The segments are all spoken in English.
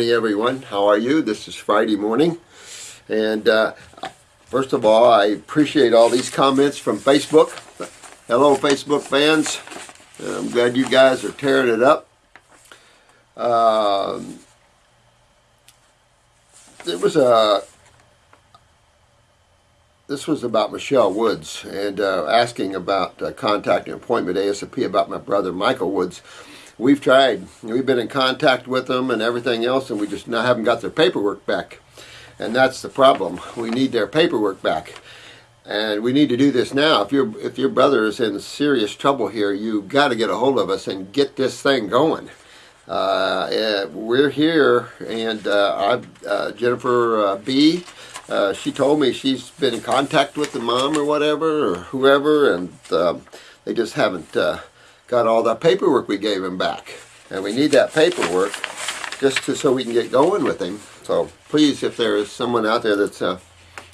morning, everyone. How are you? This is Friday morning. And uh, first of all, I appreciate all these comments from Facebook. Hello, Facebook fans. I'm glad you guys are tearing it up. Um, was a this was about Michelle Woods and uh, asking about uh, contacting appointment ASAP about my brother Michael Woods. We've tried. We've been in contact with them and everything else, and we just now haven't got their paperwork back. And that's the problem. We need their paperwork back. And we need to do this now. If your if your brother is in serious trouble here, you've got to get a hold of us and get this thing going. Uh, we're here, and uh, I, uh, Jennifer uh, B uh, she told me she's been in contact with the mom or whatever, or whoever, and um, they just haven't uh, got all that paperwork we gave him back. And we need that paperwork just to, so we can get going with him. So please, if there is someone out there that uh,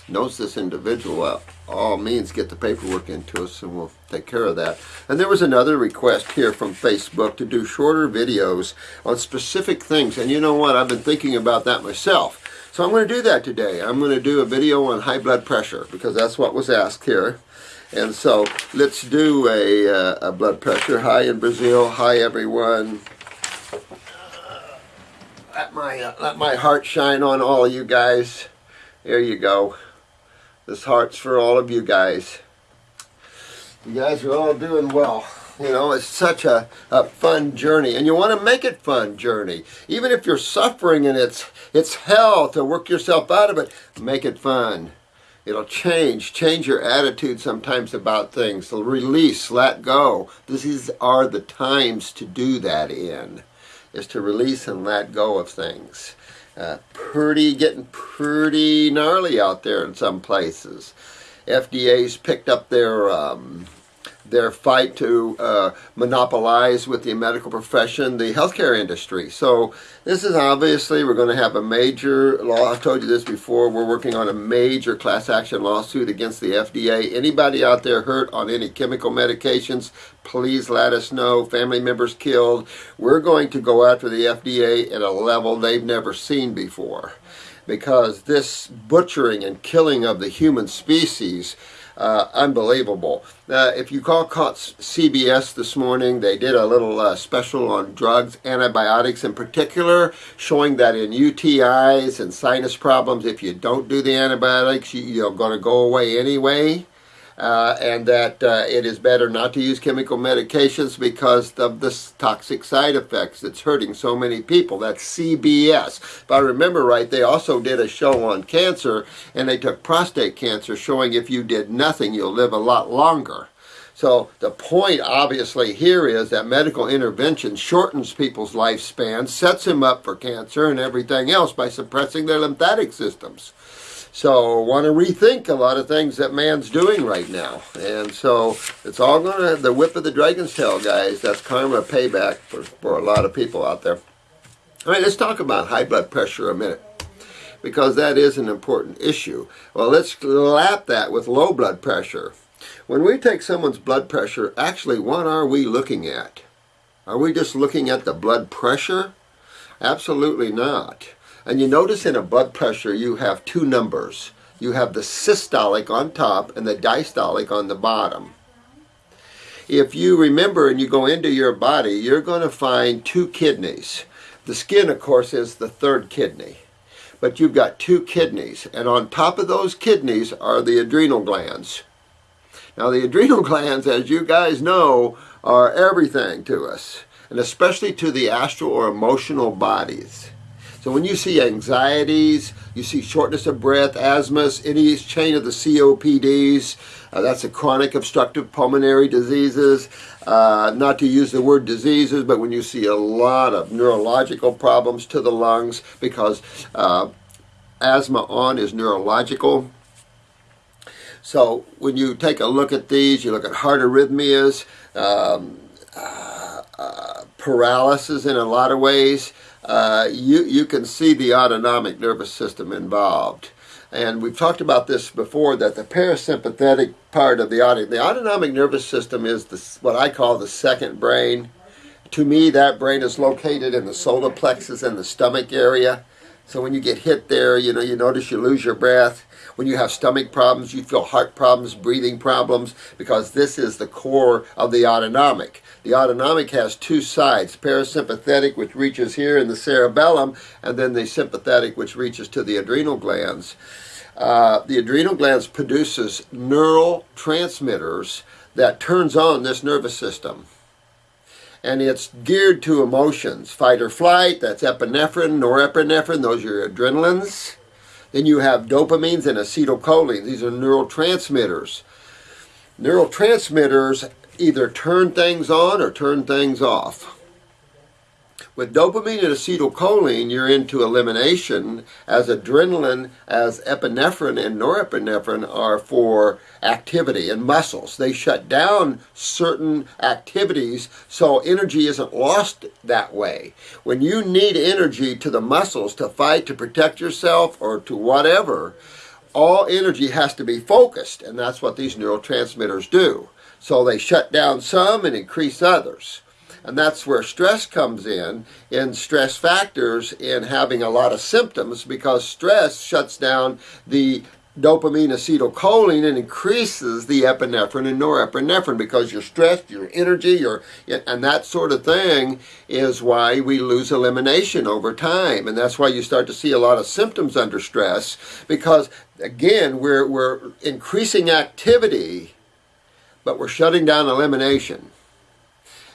knows this individual, uh, all means get the paperwork into us and we'll take care of that. And there was another request here from Facebook to do shorter videos on specific things. And you know what? I've been thinking about that myself. So I'm going to do that today. I'm going to do a video on high blood pressure because that's what was asked here. And so let's do a, uh, a blood pressure. Hi in Brazil. Hi everyone. let my uh, let my heart shine on all of you guys. There you go. This heart's for all of you guys. You guys are all doing well. You know, it's such a, a fun journey. And you want to make it fun journey. Even if you're suffering and it's, it's hell to work yourself out of it, make it fun. It'll change. Change your attitude sometimes about things. So release, let go. These are the times to do that in, is to release and let go of things. Uh, pretty, getting pretty gnarly out there in some places. FDA's picked up their um, their fight to uh, monopolize with the medical profession the healthcare industry. So this is obviously, we're going to have a major law. I've told you this before. We're working on a major class action lawsuit against the FDA. Anybody out there hurt on any chemical medications, please let us know. Family members killed. We're going to go after the FDA at a level they've never seen before because this butchering and killing of the human species uh, unbelievable. Uh, if you call CBS this morning, they did a little uh, special on drugs, antibiotics in particular, showing that in UTIs and sinus problems, if you don't do the antibiotics, you, you're going to go away anyway uh, and that uh, it is better not to use chemical medications because of the toxic side effects that's hurting so many people. That's CBS. If I remember right, they also did a show on cancer, and they took prostate cancer, showing if you did nothing, you'll live a lot longer. So the point obviously here is that medical intervention shortens people's lifespan, sets them up for cancer and everything else by suppressing their lymphatic systems. So want to rethink a lot of things that man's doing right now. And so it's all going to, the whip of the dragon's tail, guys. That's karma payback for, for a lot of people out there. All right, let's talk about high blood pressure a minute because that is an important issue. Well, let's lap that with low blood pressure. When we take someone's blood pressure, actually, what are we looking at? Are we just looking at the blood pressure? Absolutely not. And you notice in a blood pressure you have two numbers. You have the systolic on top and the diastolic on the bottom. If you remember and you go into your body, you're going to find two kidneys. The skin, of course, is the third kidney. But you've got two kidneys, and on top of those kidneys are the adrenal glands. Now, the adrenal glands, as you guys know, are everything to us, and especially to the astral or emotional bodies. So when you see anxieties, you see shortness of breath, asthma, any chain of the COPDs, uh, that's a chronic obstructive pulmonary diseases. Uh, not to use the word diseases, but when you see a lot of neurological problems to the lungs because uh, asthma on is neurological. So when you take a look at these, you look at heart arrhythmias, um, uh, uh, paralysis in a lot of ways, uh, you, you can see the autonomic nervous system involved. And we've talked about this before, that the parasympathetic part of the autonomic, the autonomic nervous system is the, what I call the second brain. To me, that brain is located in the solar plexus and the stomach area. So when you get hit there, you know, you notice you lose your breath. When you have stomach problems, you feel heart problems, breathing problems, because this is the core of the autonomic. The autonomic has two sides, parasympathetic, which reaches here in the cerebellum, and then the sympathetic, which reaches to the adrenal glands. Uh, the adrenal glands produces neural transmitters that turns on this nervous system and it's geared to emotions. Fight or flight, that's epinephrine, norepinephrine, those are your adrenalins. Then you have dopamines and acetylcholine. These are neurotransmitters. Neurotransmitters either turn things on or turn things off. With dopamine and acetylcholine, you're into elimination, as adrenaline, as epinephrine and norepinephrine are for activity and muscles. They shut down certain activities so energy isn't lost that way. When you need energy to the muscles to fight, to protect yourself, or to whatever, all energy has to be focused, and that's what these neurotransmitters do. So they shut down some and increase others. And that's where stress comes in, in stress factors, in having a lot of symptoms, because stress shuts down the dopamine acetylcholine and increases the epinephrine and norepinephrine because you're stressed, your energy, your and that sort of thing is why we lose elimination over time. And that's why you start to see a lot of symptoms under stress because again, we're we're increasing activity, but we're shutting down elimination.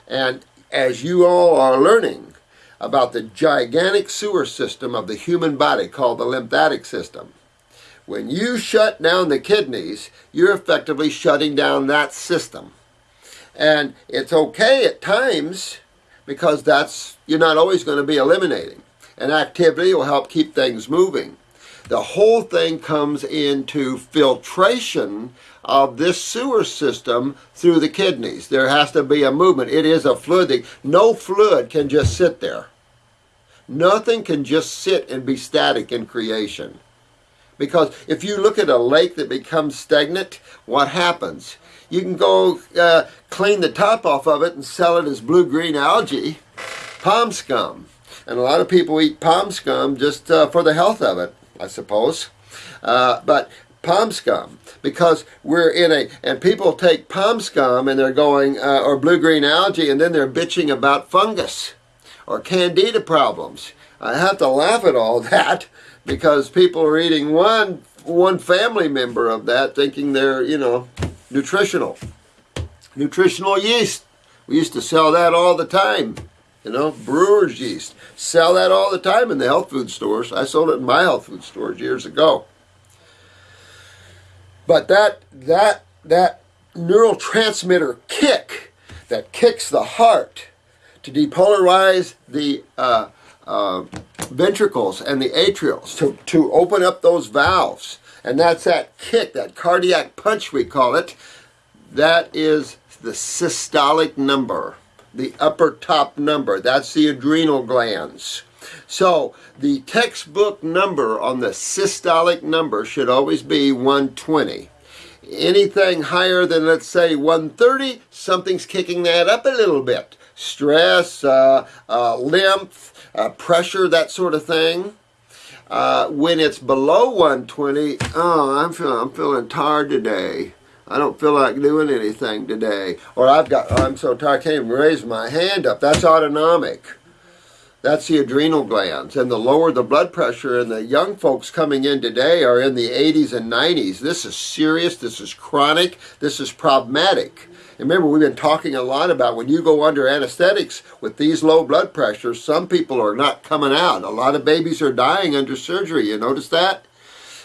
And as you all are learning about the gigantic sewer system of the human body called the lymphatic system. When you shut down the kidneys, you're effectively shutting down that system. And it's okay at times because that's you're not always going to be eliminating. And activity will help keep things moving. The whole thing comes into filtration of this sewer system through the kidneys. There has to be a movement. It is a fluid. No fluid can just sit there. Nothing can just sit and be static in creation. Because if you look at a lake that becomes stagnant, what happens? You can go uh, clean the top off of it and sell it as blue-green algae, palm scum. And a lot of people eat palm scum just uh, for the health of it, I suppose. Uh, but palm scum because we're in a and people take palm scum and they're going uh, or blue green algae and then they're bitching about fungus or candida problems. I have to laugh at all that because people are eating one one family member of that thinking they're you know nutritional. Nutritional yeast. We used to sell that all the time you know brewer's yeast. Sell that all the time in the health food stores. I sold it in my health food stores years ago but that that that neurotransmitter kick that kicks the heart to depolarize the uh, uh, ventricles and the atrials to, to open up those valves. And that's that kick, that cardiac punch we call it. That is the systolic number, the upper top number. That's the adrenal glands. So the textbook number on the systolic number should always be 120. Anything higher than, let's say, 130, something's kicking that up a little bit. Stress, uh, uh, lymph, uh, pressure, that sort of thing. Uh, when it's below 120, oh, I'm feeling, I'm feeling tired today. I don't feel like doing anything today. Or I've got, oh, I'm so tired, I can't even raise my hand up. That's autonomic. That's the adrenal glands. And the lower the blood pressure, and the young folks coming in today are in the 80s and 90s. This is serious, this is chronic, this is problematic. And remember, we've been talking a lot about when you go under anesthetics with these low blood pressures, some people are not coming out. A lot of babies are dying under surgery. You notice that?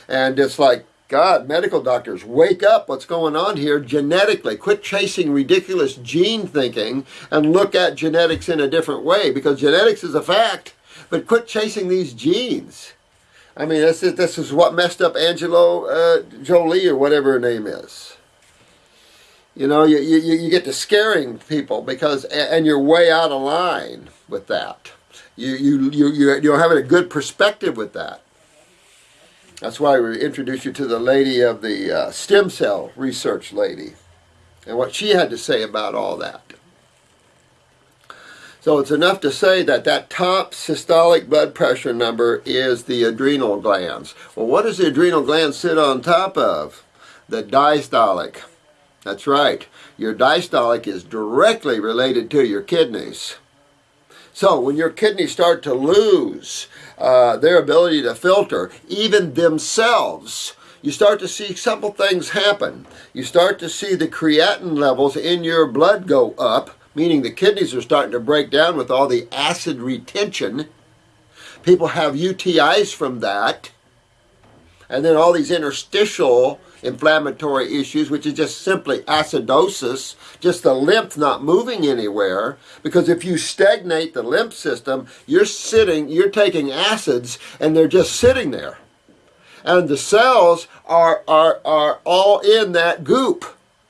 And it's like, God, medical doctors, wake up. What's going on here genetically? Quit chasing ridiculous gene thinking and look at genetics in a different way because genetics is a fact, but quit chasing these genes. I mean, this is, this is what messed up Angelo uh, Jolie or whatever her name is. You know, you, you, you get to scaring people because, and you're way out of line with that. You, you, you, you're having a good perspective with that. That's why we introduced you to the lady of the uh, stem cell research lady and what she had to say about all that. So it's enough to say that that top systolic blood pressure number is the adrenal glands. Well, what does the adrenal gland sit on top of? The diastolic. That's right. Your diastolic is directly related to your kidneys. So when your kidneys start to lose uh, their ability to filter, even themselves, you start to see simple things happen. You start to see the creatinine levels in your blood go up, meaning the kidneys are starting to break down with all the acid retention. People have UTIs from that. And then all these interstitial inflammatory issues, which is just simply acidosis, just the lymph not moving anywhere. Because if you stagnate the lymph system, you're sitting, you're taking acids, and they're just sitting there. And the cells are, are, are all in that goop.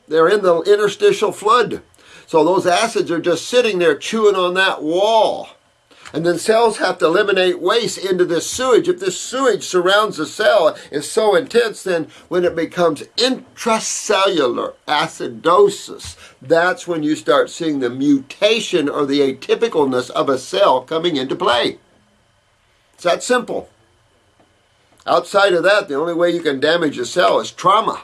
They're in the interstitial flood. So those acids are just sitting there chewing on that wall. And then cells have to eliminate waste into this sewage. If this sewage surrounds the cell is so intense, then when it becomes intracellular acidosis, that's when you start seeing the mutation or the atypicalness of a cell coming into play. It's that simple. Outside of that, the only way you can damage a cell is trauma.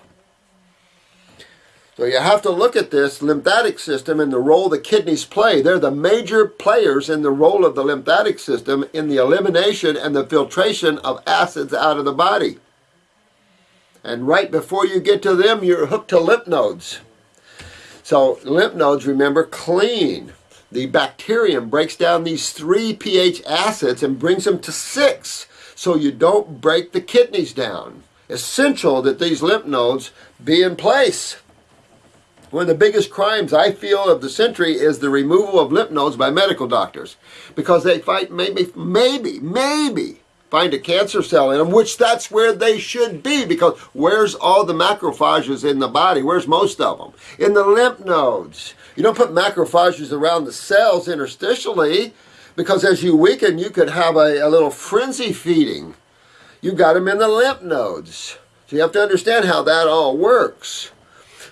So you have to look at this lymphatic system and the role the kidneys play. They're the major players in the role of the lymphatic system in the elimination and the filtration of acids out of the body. And right before you get to them, you're hooked to lymph nodes. So lymph nodes, remember, clean. The bacterium breaks down these three pH acids and brings them to six so you don't break the kidneys down. Essential that these lymph nodes be in place. One of the biggest crimes I feel of the century is the removal of lymph nodes by medical doctors because they fight maybe, maybe, maybe find a cancer cell in them, which that's where they should be because where's all the macrophages in the body? Where's most of them? In the lymph nodes. You don't put macrophages around the cells interstitially because as you weaken, you could have a, a little frenzy feeding. You got them in the lymph nodes. So you have to understand how that all works.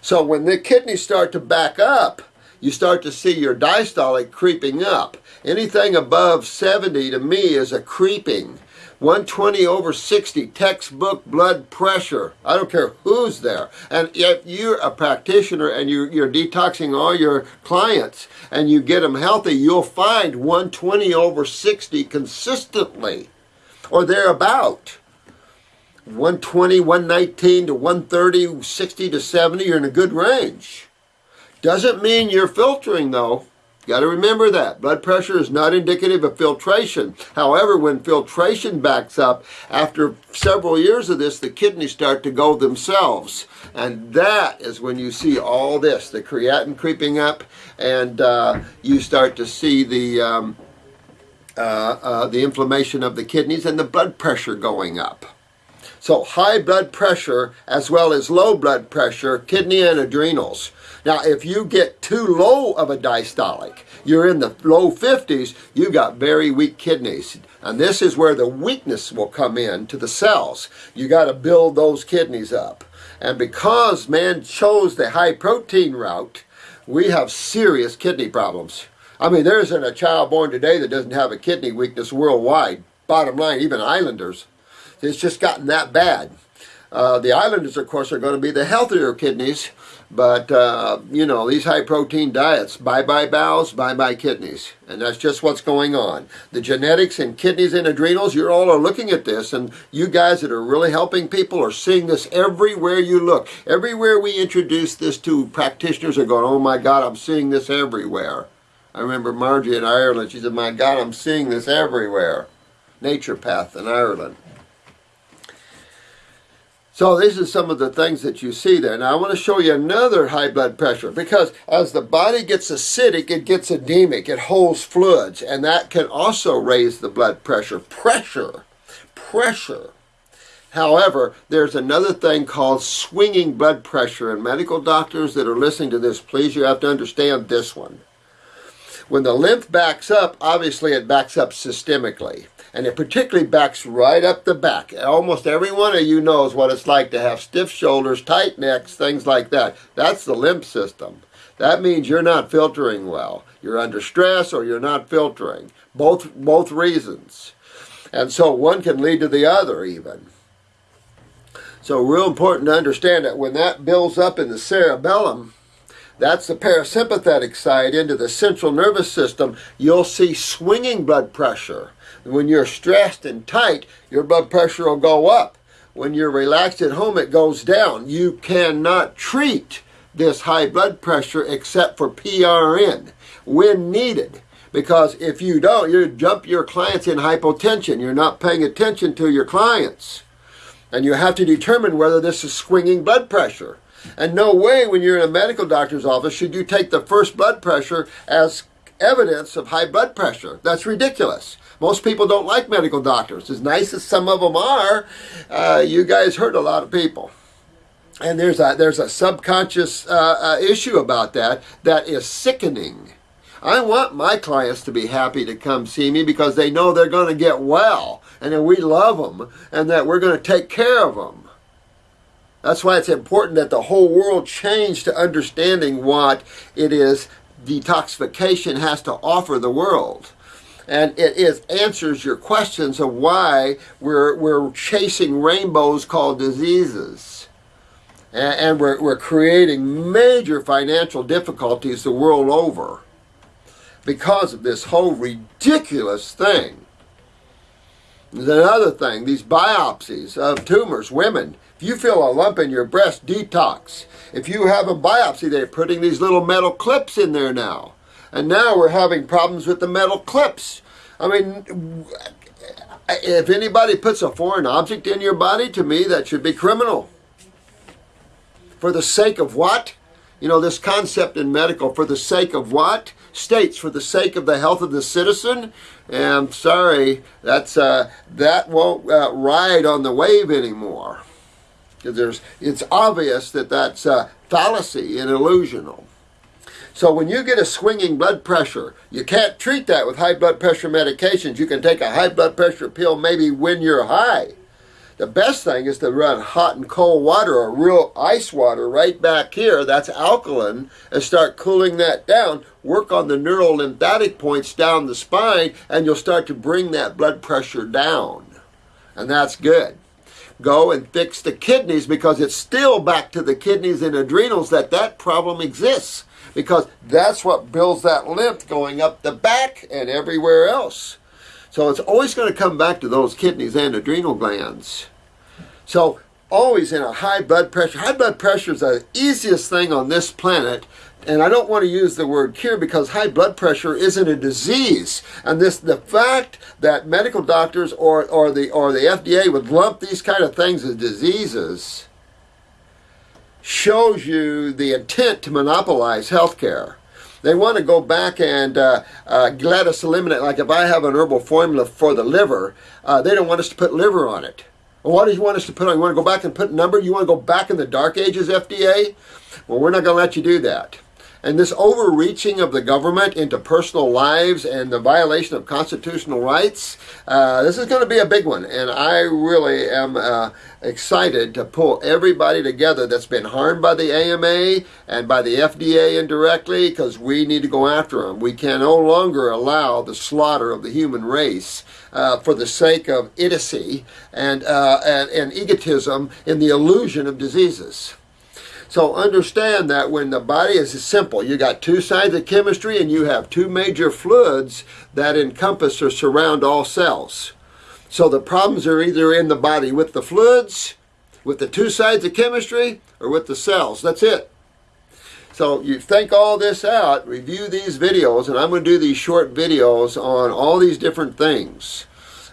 So when the kidneys start to back up, you start to see your diastolic creeping up. Anything above 70 to me is a creeping. 120 over 60, textbook blood pressure. I don't care who's there. And if you're a practitioner and you're, you're detoxing all your clients and you get them healthy, you'll find 120 over 60 consistently or thereabout. 120, 119 to 130, 60 to 70, you're in a good range. Doesn't mean you're filtering though. You Got to remember that. Blood pressure is not indicative of filtration. However, when filtration backs up, after several years of this, the kidneys start to go themselves. And that is when you see all this, the creatinine creeping up, and uh, you start to see the, um, uh, uh, the inflammation of the kidneys and the blood pressure going up. So high blood pressure as well as low blood pressure, kidney and adrenals. Now, if you get too low of a diastolic, you're in the low 50s, You've got very weak kidneys. And this is where the weakness will come in to the cells. You got to build those kidneys up. And because man chose the high protein route, we have serious kidney problems. I mean, there isn't a child born today that doesn't have a kidney weakness worldwide. Bottom line, even islanders. It's just gotten that bad. Uh, the islanders, of course, are going to be the healthier kidneys, but, uh, you know, these high protein diets, bye-bye bowels, bye-bye kidneys. And that's just what's going on. The genetics and kidneys and adrenals, you all are looking at this, and you guys that are really helping people are seeing this everywhere you look. Everywhere we introduce this to, practitioners are going, oh my God, I'm seeing this everywhere. I remember Margie in Ireland, she said, my God, I'm seeing this everywhere. Naturopath in Ireland. So these are some of the things that you see there. Now I want to show you another high blood pressure because as the body gets acidic, it gets edemic, it holds fluids, and that can also raise the blood pressure. Pressure, pressure. However, there's another thing called swinging blood pressure, and medical doctors that are listening to this, please, you have to understand this one. When the lymph backs up, obviously it backs up systemically and it particularly backs right up the back. Almost every one of you knows what it's like to have stiff shoulders, tight necks, things like that. That's the lymph system. That means you're not filtering well. You're under stress or you're not filtering. Both, both reasons. And so one can lead to the other even. So real important to understand that when that builds up in the cerebellum, that's the parasympathetic side into the central nervous system, you'll see swinging blood pressure. When you're stressed and tight, your blood pressure will go up. When you're relaxed at home, it goes down. You cannot treat this high blood pressure except for PRN when needed. Because if you don't, you jump your clients in hypotension. You're not paying attention to your clients. And you have to determine whether this is swinging blood pressure. And no way, when you're in a medical doctor's office, should you take the first blood pressure as evidence of high blood pressure. That's ridiculous. Most people don't like medical doctors. As nice as some of them are, uh, you guys hurt a lot of people. And there's a, there's a subconscious uh, uh, issue about that that is sickening. I want my clients to be happy to come see me because they know they're going to get well and that we love them and that we're going to take care of them. That's why it's important that the whole world change to understanding what it is detoxification has to offer the world. And it answers your questions of why we're, we're chasing rainbows called diseases. And, and we're, we're creating major financial difficulties the world over because of this whole ridiculous thing. Another thing, these biopsies of tumors, women, if you feel a lump in your breast, detox. If you have a biopsy, they're putting these little metal clips in there now. And now we're having problems with the metal clips. I mean, if anybody puts a foreign object in your body, to me, that should be criminal. For the sake of what? You know, this concept in medical, for the sake of what? States, for the sake of the health of the citizen. And I'm sorry, that's, uh, that won't uh, ride on the wave anymore. There's, it's obvious that that's a fallacy and illusional. So when you get a swinging blood pressure, you can't treat that with high blood pressure medications. You can take a high blood pressure pill maybe when you're high. The best thing is to run hot and cold water or real ice water right back here, that's alkaline, and start cooling that down. Work on the neural lymphatic points down the spine, and you'll start to bring that blood pressure down. And that's good. Go and fix the kidneys because it's still back to the kidneys and adrenals that that problem exists because that's what builds that lymph going up the back and everywhere else. So it's always going to come back to those kidneys and adrenal glands. So always in a high blood pressure. High blood pressure is the easiest thing on this planet. And I don't want to use the word cure because high blood pressure isn't a disease. And this the fact that medical doctors or, or the or the FDA would lump these kind of things as diseases shows you the intent to monopolize healthcare. They want to go back and uh, uh, let us eliminate, like if I have an herbal formula for the liver, uh, they don't want us to put liver on it. Well, what do you want us to put on? You want to go back and put number? You want to go back in the dark ages, FDA? Well, we're not going to let you do that. And this overreaching of the government into personal lives and the violation of constitutional rights, uh, this is going to be a big one. And I really am uh, excited to pull everybody together that's been harmed by the AMA and by the FDA indirectly because we need to go after them. We can no longer allow the slaughter of the human race uh, for the sake of idiocy and, uh, and, and egotism in the illusion of diseases. So understand that when the body is simple, you got two sides of chemistry and you have two major fluids that encompass or surround all cells. So the problems are either in the body with the fluids, with the two sides of chemistry, or with the cells. That's it. So you think all this out, review these videos, and I'm going to do these short videos on all these different things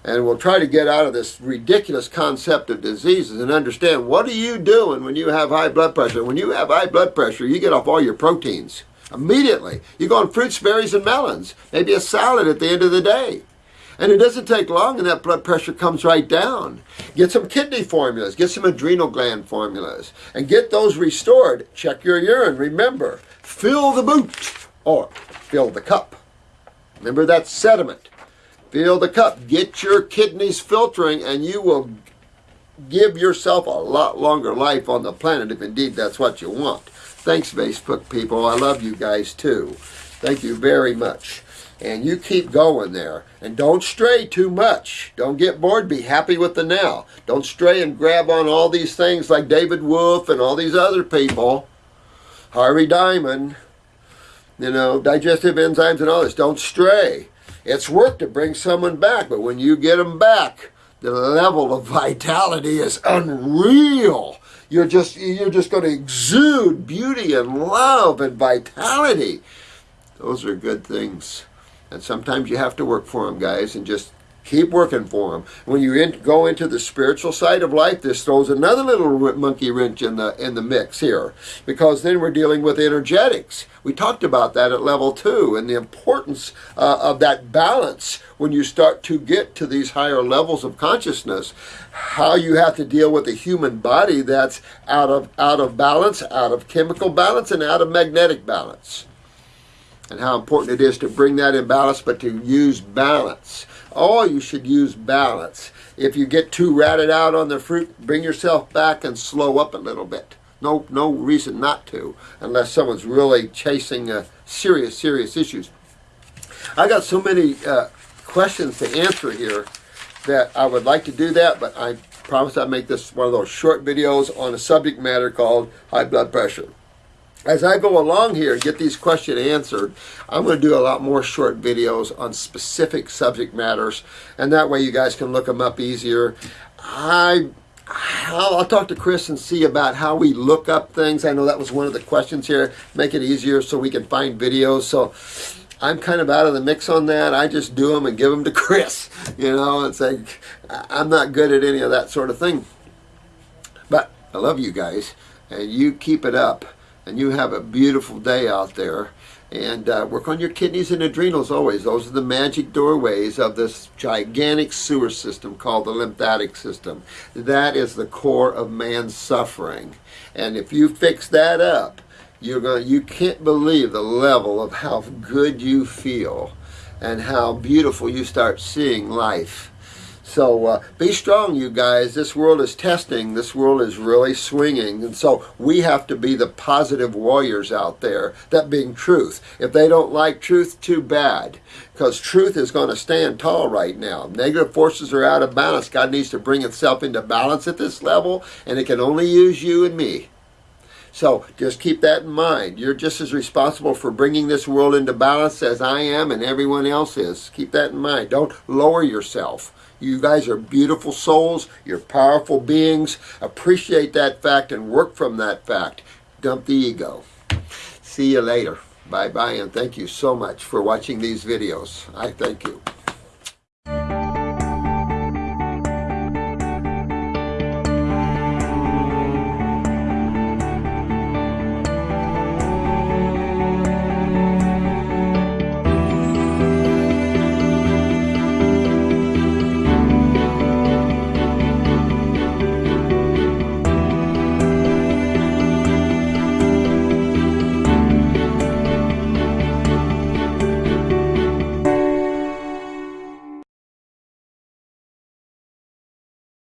and we'll try to get out of this ridiculous concept of diseases and understand what are you doing when you have high blood pressure. When you have high blood pressure, you get off all your proteins immediately. You go on fruits, berries, and melons, maybe a salad at the end of the day. And it doesn't take long and that blood pressure comes right down. Get some kidney formulas, get some adrenal gland formulas, and get those restored. Check your urine. Remember, fill the boot or fill the cup. Remember that sediment. Fill the cup. Get your kidneys filtering and you will give yourself a lot longer life on the planet if indeed that's what you want. Thanks, Facebook people. I love you guys too. Thank you very much. And you keep going there. And don't stray too much. Don't get bored. Be happy with the now. Don't stray and grab on all these things like David Wolfe and all these other people. Harvey Diamond. You know, digestive enzymes and all this. Don't stray. It's work to bring someone back, but when you get them back, the level of vitality is unreal. You're just you're just going to exude beauty and love and vitality. Those are good things. And sometimes you have to work for them, guys, and just keep working for them. When you in, go into the spiritual side of life, this throws another little monkey wrench in the in the mix here, because then we're dealing with energetics. We talked about that at level two, and the importance uh, of that balance when you start to get to these higher levels of consciousness. How you have to deal with a human body that's out of out of balance, out of chemical balance, and out of magnetic balance and how important it is to bring that in balance, but to use balance. Oh, you should use balance. If you get too ratted out on the fruit, bring yourself back and slow up a little bit. No, no reason not to, unless someone's really chasing uh, serious, serious issues. I got so many uh, questions to answer here that I would like to do that, but I promise I'll make this one of those short videos on a subject matter called high blood pressure as I go along here and get these questions answered, I'm going to do a lot more short videos on specific subject matters, and that way you guys can look them up easier. I I'll, talk to Chris and see about how we look up things. I know that was one of the questions here. Make it easier so we can find videos. So I'm kind of out of the mix on that. I just do them and give them to Chris. You know, it's like I'm not good at any of that sort of thing. But I love you guys, and you keep it up and you have a beautiful day out there. And uh, work on your kidneys and adrenals always. Those are the magic doorways of this gigantic sewer system called the lymphatic system. That is the core of man's suffering. And if you fix that up, you're going you can't believe the level of how good you feel and how beautiful you start seeing life. So uh, be strong, you guys. This world is testing. This world is really swinging. And so we have to be the positive warriors out there, that being truth. If they don't like truth, too bad. Because truth is going to stand tall right now. Negative forces are out of balance. God needs to bring itself into balance at this level, and it can only use you and me. So just keep that in mind. You're just as responsible for bringing this world into balance as I am and everyone else is. Keep that in mind. Don't lower yourself. You guys are beautiful souls. You're powerful beings. Appreciate that fact and work from that fact. Dump the ego. See you later. Bye-bye and thank you so much for watching these videos. I thank you.